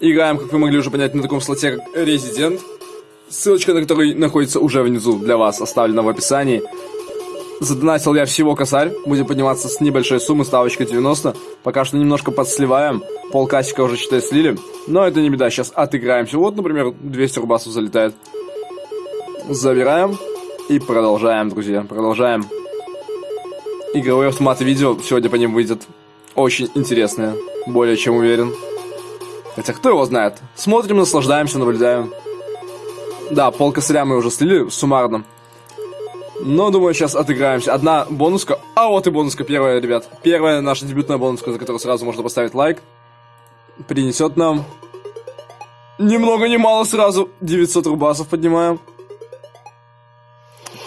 Играем, как вы могли уже понять, на таком слоте, как Резидент. Ссылочка на который находится уже внизу для вас, оставлена в описании. Задонатил я всего косарь. Будем подниматься с небольшой суммы, ставочка 90. Пока что немножко подсливаем. Полкасика уже, считай, слили. Но это не беда, сейчас отыграемся. Вот, например, 200 рубасов залетает. Забираем. И продолжаем, друзья, продолжаем. Игровые автоматы видео сегодня по ним выйдет очень интересные. Более чем уверен. Хотя кто его знает. Смотрим, наслаждаемся, наблюдаем. Да, пол косаря мы уже слили суммарно. Но, думаю, сейчас отыграемся. Одна бонуска. А вот и бонуска первая, ребят. Первая наша дебютная бонуска, за которую сразу можно поставить лайк. Принесет нам... Ни много ни мало сразу 900 рубасов поднимаем.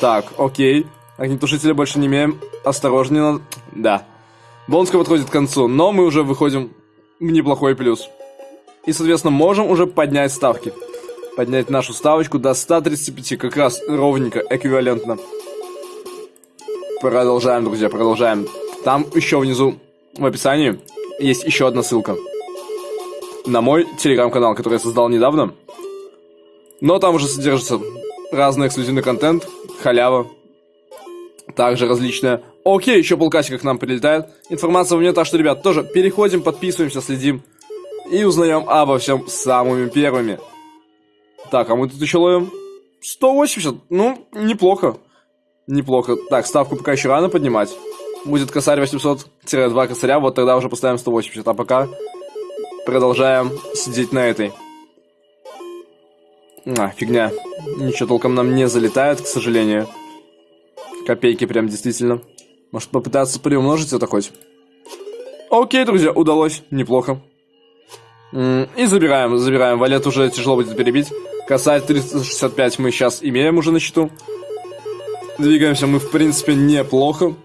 Так, окей. Огнетушителя больше не имеем. Осторожнее надо. Да. Бонуска подходит к концу, но мы уже выходим в неплохой плюс. И, соответственно, можем уже поднять ставки поднять нашу ставочку до 135, как раз ровненько, эквивалентно. Продолжаем, друзья, продолжаем. Там еще внизу в описании есть еще одна ссылка. На мой телеграм-канал, который я создал недавно. Но там уже содержится разный эксклюзивный контент, халява. Также различная. Окей, еще полкасика к нам прилетает. Информация у меня так что, ребят, тоже переходим, подписываемся, следим. И узнаем обо всем самыми первыми. Так, а мы тут еще ловим 180. Ну, неплохо. Неплохо. Так, ставку пока еще рано поднимать. Будет косарь 800-2 косаря, вот тогда уже поставим 180. А пока продолжаем сидеть на этой. А, фигня. Ничего толком нам не залетает, к сожалению. Копейки прям действительно. Может попытаться приумножить это хоть? Окей, друзья, удалось. Неплохо. И забираем, забираем. Валет уже тяжело будет перебить. Косарь 365 мы сейчас имеем уже на счету. Двигаемся мы, в принципе, неплохо.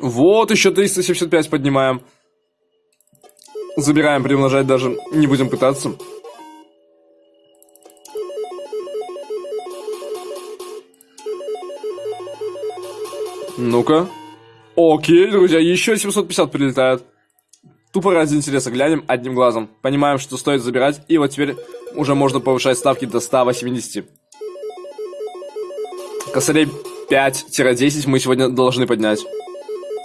Вот, еще 375 поднимаем. Забираем, примножать даже не будем пытаться. Ну-ка. Окей, друзья, еще 750 прилетает. Тупо ради интереса глянем одним глазом. Понимаем, что стоит забирать. И вот теперь уже можно повышать ставки до 180. Косарей 5-10 мы сегодня должны поднять.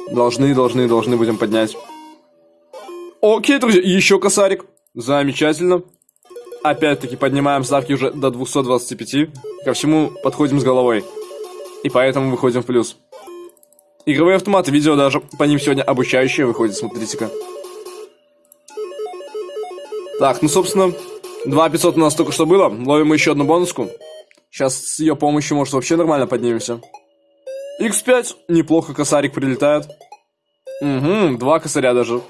Должны, должны, должны будем поднять. Окей, друзья, еще косарик. Замечательно. Опять-таки поднимаем ставки уже до 225. Ко всему подходим с головой. И поэтому выходим в плюс. Игровые автоматы, видео даже по ним сегодня обучающие выходит, смотрите-ка. Так, ну, собственно, 2500 у нас только что было. Ловим еще одну бонуску. Сейчас с ее помощью, может, вообще нормально поднимемся. X5. Неплохо косарик прилетает. Угу, два косаря даже.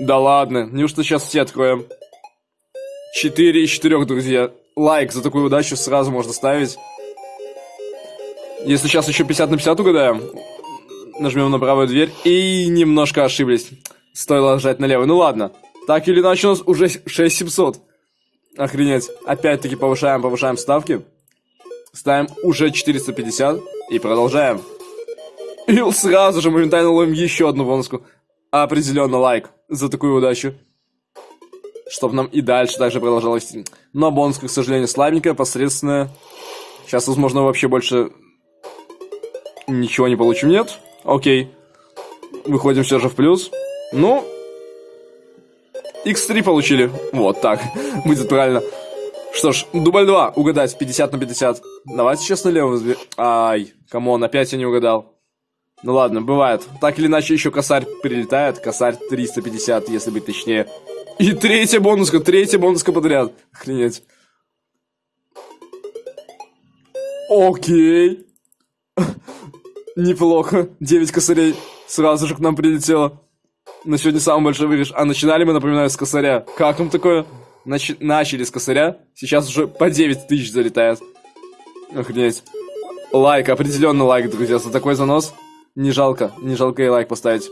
Да ладно, неужто сейчас все откроем? 4 из 4, друзья. Лайк за такую удачу сразу можно ставить. Если сейчас еще 50 на 50 угадаем, нажмем на правую дверь и немножко ошиблись. Стоило нажать на левую. Ну ладно. Так или иначе у нас уже 6700. Охренеть. Опять-таки повышаем, повышаем ставки. Ставим уже 450 и продолжаем. И сразу же моментально ловим еще одну бонуску. Определенно лайк за такую удачу. Чтобы нам и дальше также продолжалось. Но бонуска, к сожалению, слабенькая, посредственная. Сейчас, возможно, вообще больше ничего не получим. Нет? Окей. Выходим все же в плюс. Ну, X3 получили. Вот так. Будет правильно. Что ж, дубль 2. Угадать. 50 на 50. Давайте сейчас налево возьмем. Ай, come on, опять я не угадал. Ну ладно, бывает. Так или иначе, еще косарь прилетает. Косарь 350, если быть точнее. И третья бонуска, третья бонуска подряд. Охренеть. Окей. Неплохо. 9 косарей сразу же к нам прилетело на сегодня самый большой выигрыш. А начинали мы, напоминаю, с косаря. Как вам такое? Нач начали с косаря, сейчас уже по 9 тысяч залетает. Охренеть. Лайк, определенно лайк, друзья, за такой занос. Не жалко, не жалко и лайк поставить.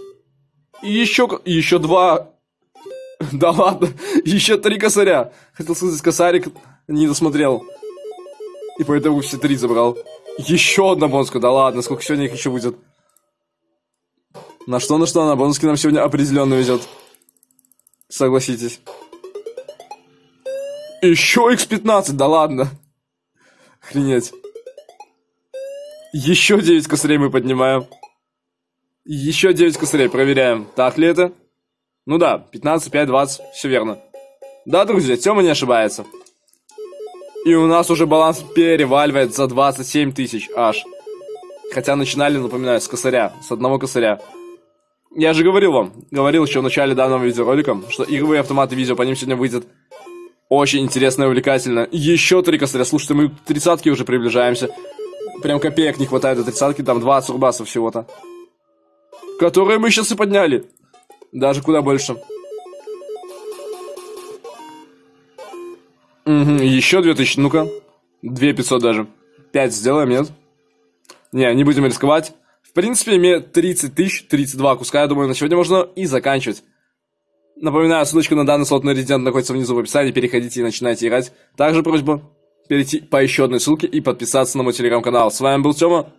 И еще, еще два. Да ладно, еще три косаря. Хотел сказать, косарик не досмотрел. И поэтому все три забрал. Еще одна бонуска, да ладно, сколько сегодня их еще будет? На что, на что, на бонуски нам сегодня определенно везет. Согласитесь. Еще X15, да ладно. Охренеть. Еще 9 косарей мы поднимаем. Еще 9 косарей, проверяем. Так ли это? Ну да, 15, 5, 20, все верно. Да, друзья, Тёма не ошибается. И у нас уже баланс переваливает за 27 тысяч аж. Хотя начинали, напоминаю, с косаря, с одного косаря. Я же говорил вам, говорил еще в начале данного видеоролика, что игровые автоматы видео по ним сегодня выйдет очень интересно и увлекательно. Еще три косаря, слушайте, мы к тридцатке уже приближаемся. Прям копеек не хватает до тридцатки, там 20 рубасов всего-то. Которые мы сейчас и подняли. Даже куда больше. Угу, еще 2000, ну-ка. 2500 даже. 5 сделаем, нет? Не, не будем рисковать. Принципе, имеет 30 тысяч, 32 куска, я думаю, на сегодня можно и заканчивать. Напоминаю, ссылочка на данный слот на резидент находится внизу в описании, переходите и начинайте играть. Также просьба перейти по еще одной ссылке и подписаться на мой телеграм-канал. С вами был Тёма.